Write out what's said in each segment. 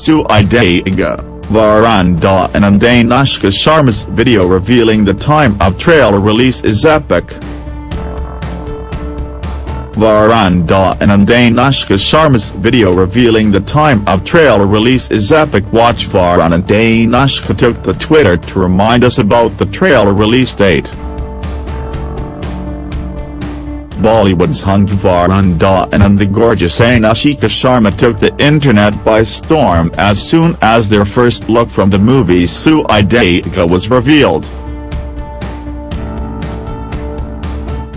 Sui Dhaaga, Varanda and Andain Anushka Sharma's video revealing the time of trailer release is epic. Varanda and Andain Anushka Sharma's video revealing the time of trailer release is epic watch Varun and Anushka took to Twitter to remind us about the trailer release date. Bollywood's hung Varun and the gorgeous Anushka Sharma took the internet by storm as soon as their first look from the movie Sui Dhaaga was revealed.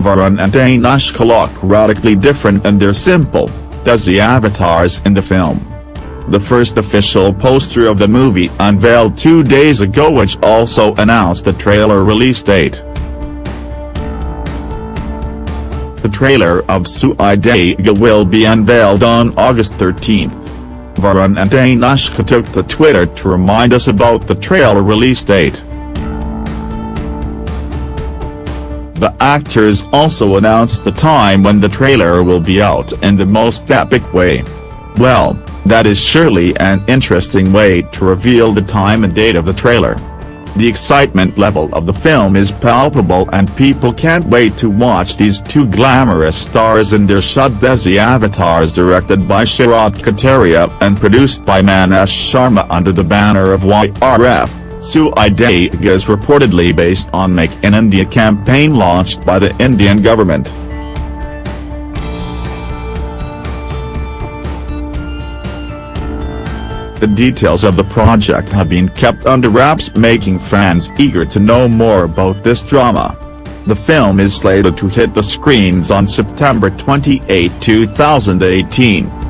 Varun and Anushka look radically different in their simple, desi avatars in the film. The first official poster of the movie unveiled two days ago which also announced the trailer release date. The trailer of Sui Dhaaga will be unveiled on August 13. Varun and Anushka took to Twitter to remind us about the trailer release date. The actors also announced the time when the trailer will be out in the most epic way. Well, that is surely an interesting way to reveal the time and date of the trailer. The excitement level of the film is palpable and people can't wait to watch these two glamorous stars in their shut desi avatars directed by Sharat Katariya and produced by Maneesh Sharma under the banner of YRF. Sui Dhaaga is reportedly based on Make in India campaign launched by the Indian government. The details of the project have been kept under wraps making fans eager to know more about this drama. The film is slated to hit the screens on September 28, 2018.